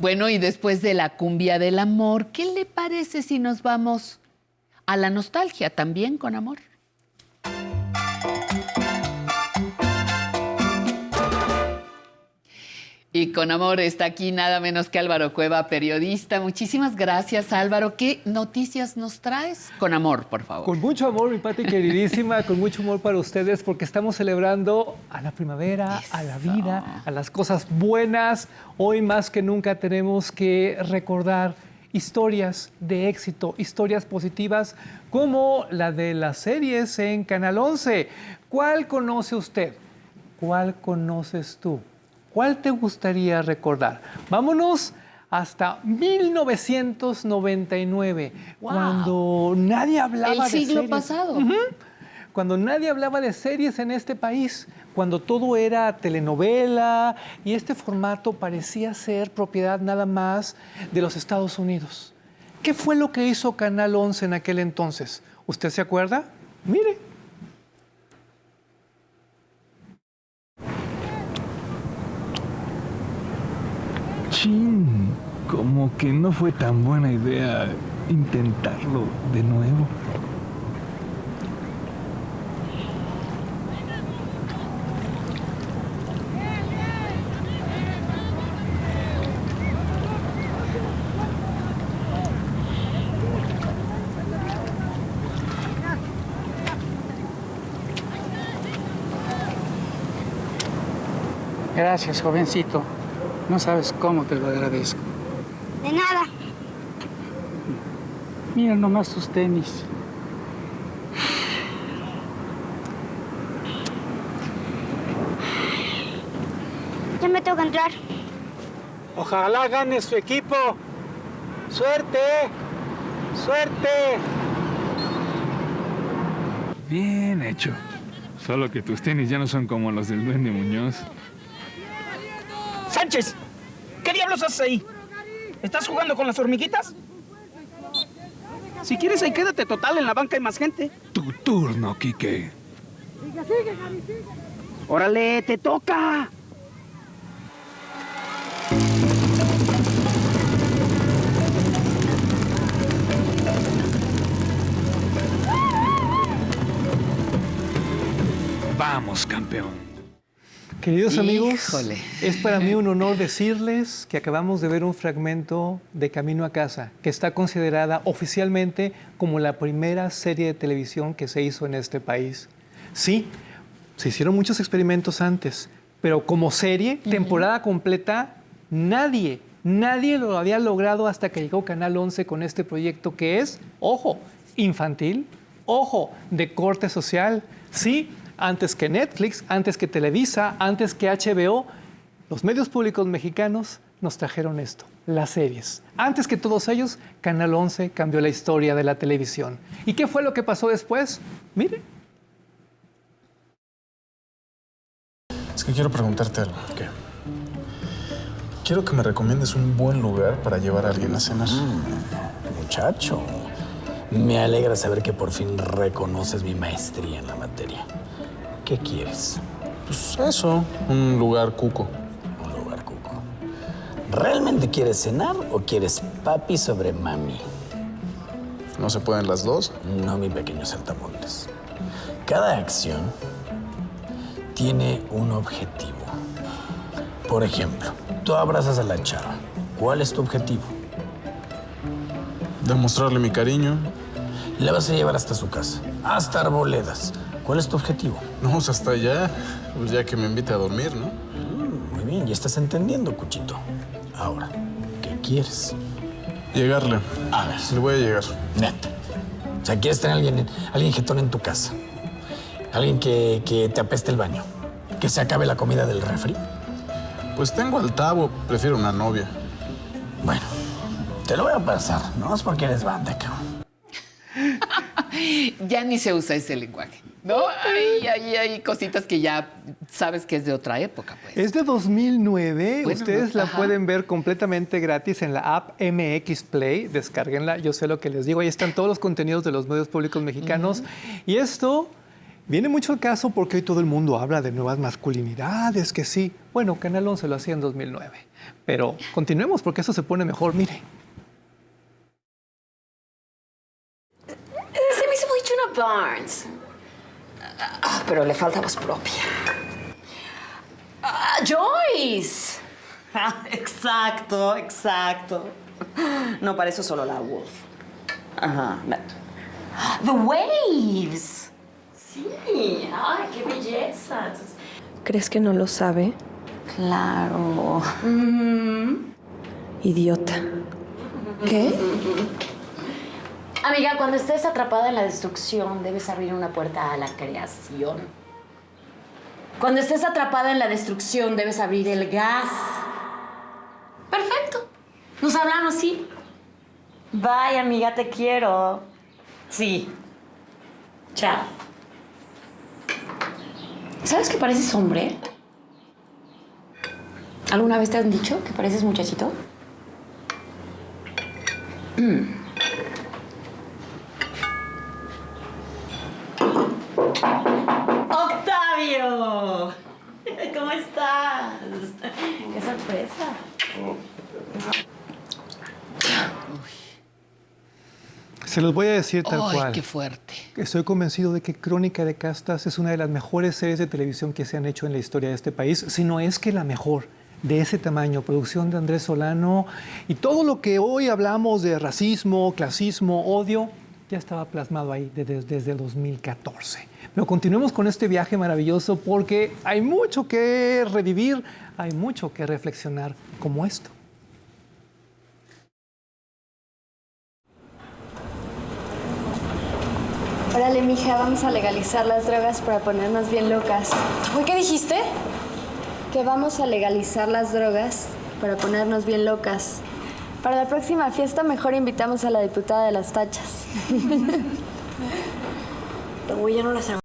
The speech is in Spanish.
Bueno, y después de la cumbia del amor, ¿qué le parece si nos vamos a la nostalgia también con amor? Y con amor está aquí nada menos que Álvaro Cueva, periodista. Muchísimas gracias, Álvaro. ¿Qué noticias nos traes? Con amor, por favor. Con mucho amor, mi Pati queridísima, con mucho amor para ustedes, porque estamos celebrando a la primavera, a la vida, a las cosas buenas. Hoy más que nunca tenemos que recordar historias de éxito, historias positivas, como la de las series en Canal 11. ¿Cuál conoce usted? ¿Cuál conoces tú? ¿Cuál te gustaría recordar? Vámonos hasta 1999, cuando nadie hablaba El de siglo series. pasado. Ujú. Cuando nadie hablaba de series en este país, cuando todo era telenovela y este formato parecía ser propiedad nada más de los Estados Unidos. ¿Qué fue lo que hizo Canal 11 en aquel entonces? ¿Usted se acuerda? Mire. Chin, como que no fue tan buena idea intentarlo de nuevo. Gracias, jovencito. No sabes cómo te lo agradezco. De nada. Mira nomás tus tenis. Ya me tengo que entrar. Ojalá gane su equipo. ¡Suerte! ¡Suerte! Bien hecho. Solo que tus tenis ya no son como los del Duende Muñoz. ¡Sánchez! ¿Qué diablos haces ahí? ¿Estás jugando con las hormiguitas? Si quieres ahí quédate total, en la banca hay más gente. Tu turno, Quique. ¡Órale, te toca! Vamos, campeón. Queridos amigos, Híjole. es para mí un honor decirles que acabamos de ver un fragmento de Camino a Casa, que está considerada oficialmente como la primera serie de televisión que se hizo en este país. Sí, se hicieron muchos experimentos antes, pero como serie, temporada completa, nadie, nadie lo había logrado hasta que llegó Canal 11 con este proyecto que es, ojo, infantil, ojo, de corte social. Sí, antes que Netflix, antes que Televisa, antes que HBO, los medios públicos mexicanos nos trajeron esto, las series. Antes que todos ellos, Canal 11 cambió la historia de la televisión. ¿Y qué fue lo que pasó después? Mire. Es que quiero preguntarte algo. ¿Qué? Quiero que me recomiendes un buen lugar para llevar a alguien a cenar. Muchacho, me alegra saber que por fin reconoces mi maestría en la materia. ¿Qué quieres? Pues eso, un lugar cuco. Un lugar cuco. ¿Realmente quieres cenar o quieres papi sobre mami? ¿No se pueden las dos? No, mi pequeño saltamontes. Cada acción tiene un objetivo. Por ejemplo, tú abrazas a la chava. ¿Cuál es tu objetivo? Demostrarle mi cariño. La vas a llevar hasta su casa, hasta Arboledas. ¿Cuál es tu objetivo? No, pues hasta allá. Pues ya que me invite a dormir, ¿no? Mm, muy bien, ya estás entendiendo, Cuchito. Ahora, ¿qué quieres? Llegarle. A ver. Le voy a llegar. Neta. O sea, quieres tener a alguien, alguien jetón en tu casa. Alguien que, que te apeste el baño. Que se acabe la comida del refri. Pues tengo al tabo. Prefiero una novia. Bueno, te lo voy a pasar. No es porque eres banda, cabrón. ya ni se usa ese lenguaje, ¿no? Hay, hay, hay cositas que ya sabes que es de otra época, pues. Es de 2009. Bueno, Ustedes no, la ajá. pueden ver completamente gratis en la app MX Play. Descárguenla. Yo sé lo que les digo. Ahí están todos los contenidos de los medios públicos mexicanos. Y esto Viene mucho el caso porque hoy todo el mundo habla de nuevas masculinidades, que sí. Bueno, Canal 11 lo hacía en 2009. Pero continuemos porque eso se pone mejor, mire. Se Barnes. Ah, pero le falta voz propia. Ah, Joyce. Ah, exacto, exacto. No, para eso solo la Wolf. Ajá. The Waves. Sí. Ay, qué belleza. ¿Crees que no lo sabe? Claro. Idiota. ¿Qué? Amiga, cuando estés atrapada en la destrucción, debes abrir una puerta a la creación. Cuando estés atrapada en la destrucción, debes abrir el gas. Perfecto. Nos hablamos, ¿sí? Bye, amiga, te quiero. Sí. Chao. ¿Sabes que pareces hombre? ¿Alguna vez te han dicho que pareces muchachito? Mm. Se los voy a decir tal Ay, cual. qué fuerte. Estoy convencido de que Crónica de Castas es una de las mejores series de televisión que se han hecho en la historia de este país, si no es que la mejor de ese tamaño, producción de Andrés Solano y todo lo que hoy hablamos de racismo, clasismo, odio, ya estaba plasmado ahí desde, desde 2014. Pero continuemos con este viaje maravilloso porque hay mucho que revivir, hay mucho que reflexionar como esto. Órale, mija, vamos a legalizar las drogas para ponernos bien locas. Uy, ¿qué dijiste? Que vamos a legalizar las drogas para ponernos bien locas. Para la próxima fiesta mejor invitamos a la diputada de las tachas. Uy, ya no las